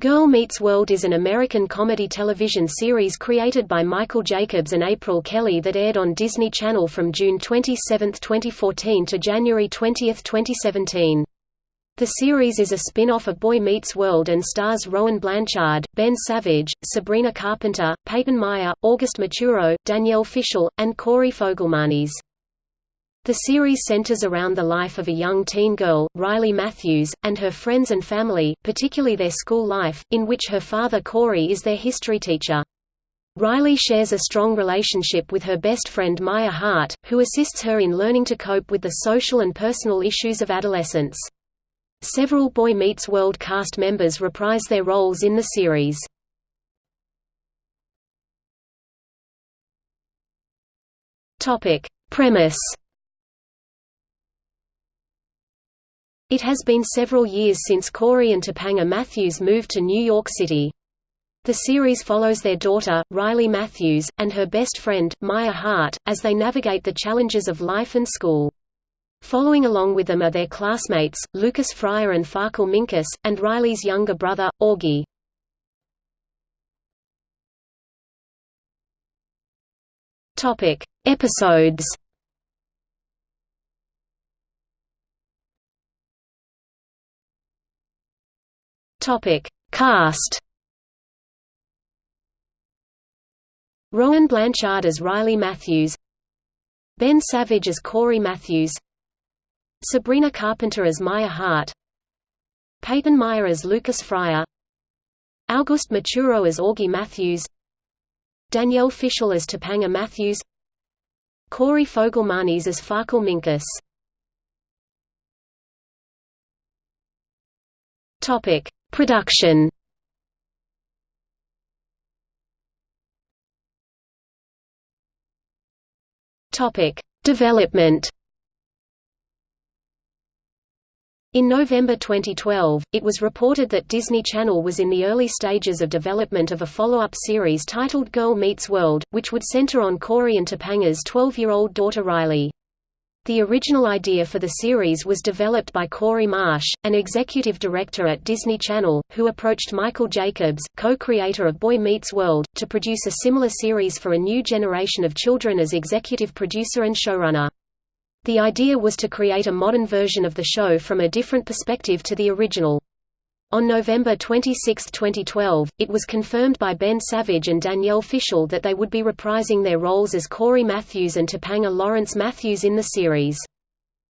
Girl Meets World is an American comedy television series created by Michael Jacobs and April Kelly that aired on Disney Channel from June 27, 2014 to January 20, 2017. The series is a spin-off of Boy Meets World and stars Rowan Blanchard, Ben Savage, Sabrina Carpenter, Peyton Meyer, August Maturo, Danielle Fishel, and Corey Fogelmanis. The series centers around the life of a young teen girl, Riley Matthews, and her friends and family, particularly their school life, in which her father Cory is their history teacher. Riley shares a strong relationship with her best friend Maya Hart, who assists her in learning to cope with the social and personal issues of adolescence. Several Boy Meets World cast members reprise their roles in the series. Premise It has been several years since Cory and Topanga Matthews moved to New York City. The series follows their daughter, Riley Matthews, and her best friend, Maya Hart, as they navigate the challenges of life and school. Following along with them are their classmates, Lucas Friar and Farkle Minkus, and Riley's younger brother, Augie. Episodes Topic: Cast. Rowan Blanchard as Riley Matthews, Ben Savage as Cory Matthews, Sabrina Carpenter as Maya Hart, Peyton Meyer as Lucas Friar, August Maturo as Augie Matthews, Danielle Fishel as Topanga Matthews, Corey Fogelmanis as Farkle Minkus. Topic: Production Topic: Development. In November 2012, it was reported that Disney Channel was in the early stages of development of a follow-up series titled Girl Meets World, which would center on Cory and Topanga's 12-year-old daughter Riley. The original idea for the series was developed by Gary Marsh, an executive director at Disney Channel, who approached Michael Jacobs, co-creator of Boy Meets World, to produce a similar series for a new generation of children as executive producer and showrunner. The idea was to create a modern version of the show from a different perspective to the original. On November 26, 2012, it was confirmed by Ben Savage and Danielle Fishel that they would be reprising their roles as Cory Matthews and Topanga Lawrence Matthews in the series.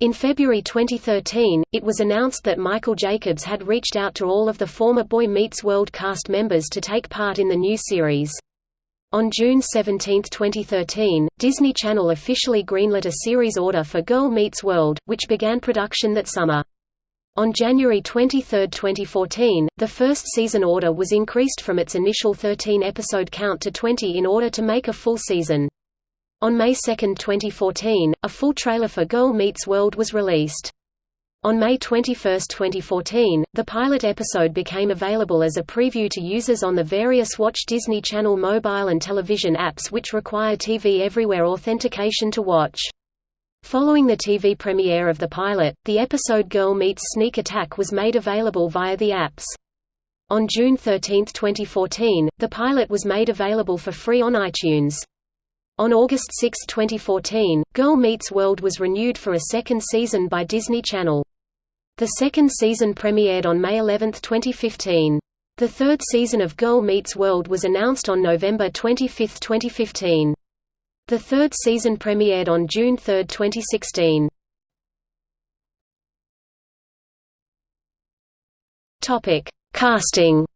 In February 2013, it was announced that Michael Jacobs had reached out to all of the former Boy Meets World cast members to take part in the new series. On June 17, 2013, Disney Channel officially greenlit a series order for Girl Meets World, which began production that summer. On January 23, 2014, the first season order was increased from its initial 13-episode count to 20 in order to make a full season. On May 2, 2014, a full trailer for Girl Meets World was released. On May 21, 2014, the pilot episode became available as a preview to users on the various Watch Disney Channel mobile and television apps which require TV Everywhere authentication to watch. Following the TV premiere of the pilot, the episode Girl Meets Sneak Attack was made available via the apps. On June 13, 2014, the pilot was made available for free on iTunes. On August 6, 2014, Girl Meets World was renewed for a second season by Disney Channel. The second season premiered on May 11, 2015. The third season of Girl Meets World was announced on November 25, 2015. The third season premiered on June 3, 2016. Topic: Casting.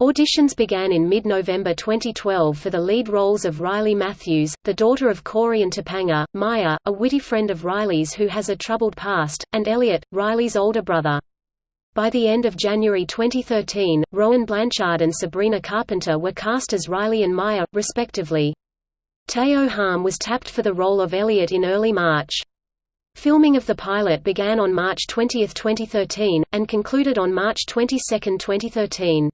Auditions began in mid-November 2012 for the lead roles of Riley Matthews, the daughter of Cory and Topanga, Maya, a witty friend of Riley's who has a troubled past, and Elliot, Riley's older brother. By the end of January 2013, Rowan Blanchard and Sabrina Carpenter were cast as Riley and Maya, respectively. Teo Halm was tapped for the role of Elliot in early March. Filming of the pilot began on March 20, 2013, and concluded on March 22, 2013.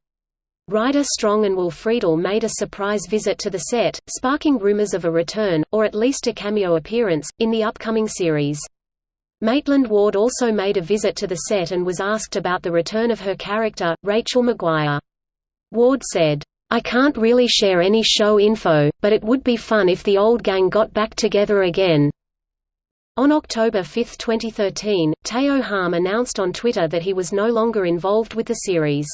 Ryder Strong and Will Friedle made a surprise visit to the set, sparking rumors of a return, or at least a cameo appearance, in the upcoming series. Maitland Ward also made a visit to the set and was asked about the return of her character, Rachel McGuire. Ward said, I can't really share any show info, but it would be fun if the old gang got back together again. On October 5, 2013, Teo Halm announced on Twitter that he was no longer involved with the series.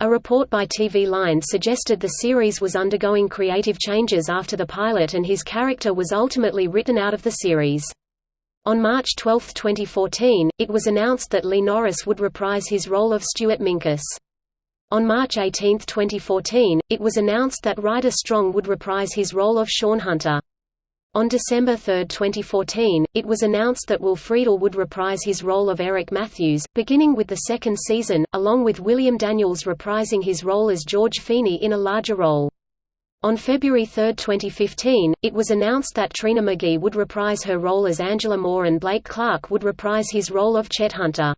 A report by TV Line suggested the series was undergoing creative changes after the pilot and his character was ultimately written out of the series. On March 12, 2014, it was announced that Lee Norris would reprise his role of Stuart Minkus. On March 18, 2014, it was announced that Ryder Strong would reprise his role of Sean Hunter. On December 3, 2014, it was announced that Will would reprise his role of Eric Matthews, beginning with the second season, along with William Daniels reprising his role as George Feeny in a larger role. On February 3, 2015, it was announced that Trina McGee would reprise her role as Angela Moore and Blake Clark would reprise his role of Chet Hunter.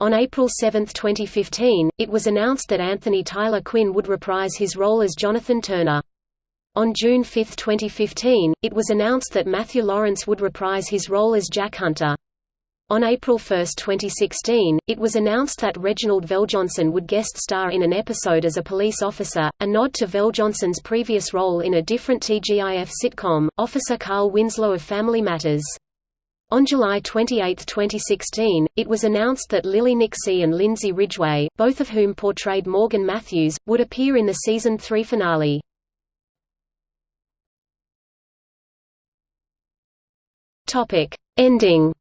On April 7, 2015, it was announced that Anthony Tyler Quinn would reprise his role as Jonathan Turner. On June 5, 2015, it was announced that Matthew Lawrence would reprise his role as Jack Hunter. On April 1, 2016, it was announced that Reginald VelJohnson would guest star in an episode as a police officer, a nod to VelJohnson's previous role in a different TGIF sitcom, Officer Carl Winslow of Family Matters. On July 28, 2016, it was announced that Lily Nicksay and Lindsay Ridgeway, both of whom portrayed Morgan Matthews, would appear in the season 3 finale. Ending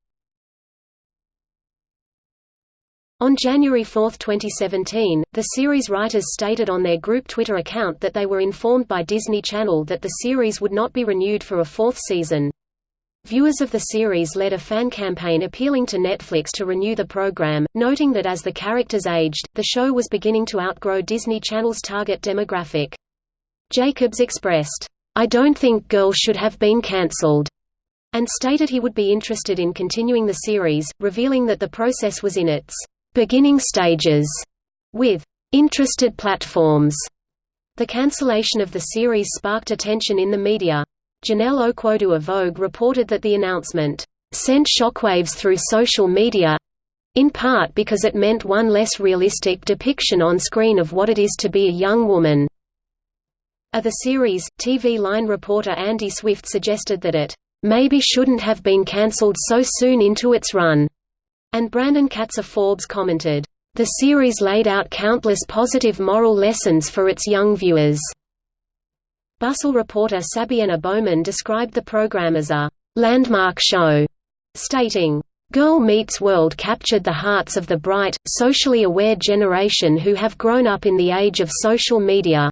On January 4, 2017, the series writers stated on their group Twitter account that they were informed by Disney Channel that the series would not be renewed for a fourth season. Viewers of the series led a fan campaign appealing to Netflix to renew the program, noting that as the characters aged, the show was beginning to outgrow Disney Channel's target demographic. Jacobs expressed, I don't think Girls should have been cancelled, and stated he would be interested in continuing the series, revealing that the process was in its beginning stages with interested platforms. The cancellation of the series sparked attention in the media. Janelle Okwodu of Vogue reported that the announcement sent shockwaves through social media in part because it meant one less realistic depiction on screen of what it is to be a young woman. Of the series, TV Line reporter Andy Swift suggested that it maybe shouldn't have been cancelled so soon into its run. And Brandon Katz of Forbes commented, "...the series laid out countless positive moral lessons for its young viewers." Bustle reporter Sabiena Bowman described the program as a landmark show, stating, Girl Meets World captured the hearts of the bright, socially aware generation who have grown up in the age of social media.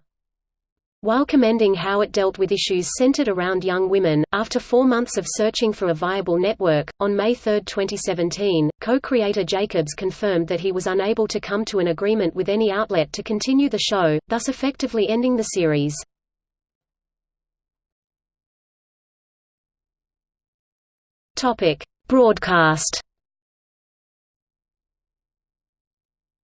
While commending how it dealt with issues centered around young women, after four months of searching for a viable network, on May 3, 2017, co-creator Jacobs confirmed that he was unable to come to an agreement with any outlet to continue the show, thus effectively ending the series. Broadcast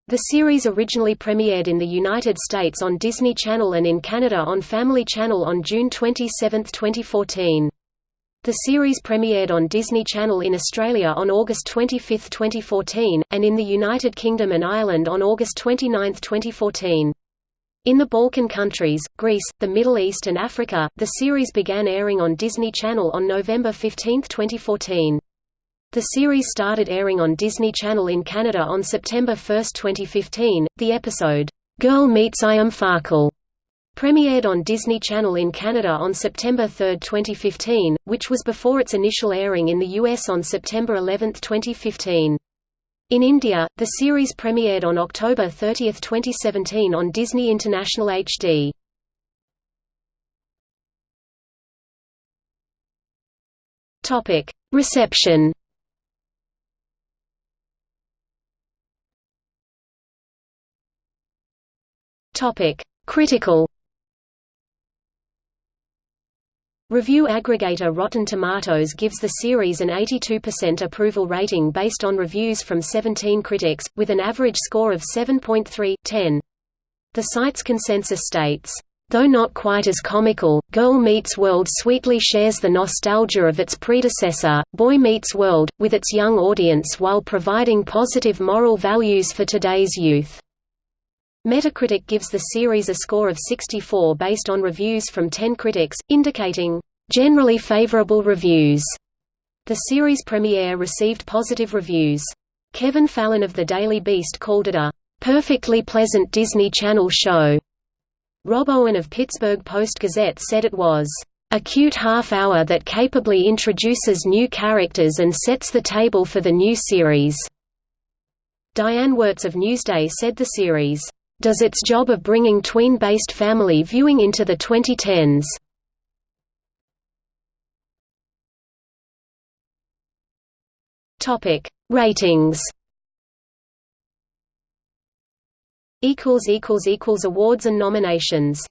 The series originally premiered in the United States on Disney Channel and in Canada on Family Channel on June 27, 2014. The series premiered on Disney Channel in Australia on August 25, 2014, and in the United Kingdom and Ireland on August 29, 2014. In the Balkan countries, Greece, the Middle East and Africa, the series began airing on Disney Channel on November 15, 2014. The series started airing on Disney Channel in Canada on September 1, 2015. The episode, Girl Meets I Am Farkle, premiered on Disney Channel in Canada on September 3, 2015, which was before its initial airing in the US on September 11, 2015. In India, the series premiered on October 30, 2017 on Disney International HD. Reception Topic: Critical. Review aggregator Rotten Tomatoes gives the series an 82% approval rating based on reviews from 17 critics, with an average score of 7.3/10. The site's consensus states, Though not quite as comical, Girl Meets World sweetly shares the nostalgia of its predecessor, Boy Meets World, with its young audience while providing positive moral values for today's youth. Metacritic gives the series a score of 64 based on reviews from 10 critics, indicating, "...generally favorable reviews." The series premiere received positive reviews. Kevin Fallon of The Daily Beast called it a "...perfectly pleasant Disney Channel show." Rob Owen of Pittsburgh Post-Gazette said it was, "...a cute half-hour that capably introduces new characters and sets the table for the new series." Diane Werts of Newsday said the series, "...does its job of bringing tween-based family viewing into the 2010s." Topic: Ratings Equals equals equals Awards and nominations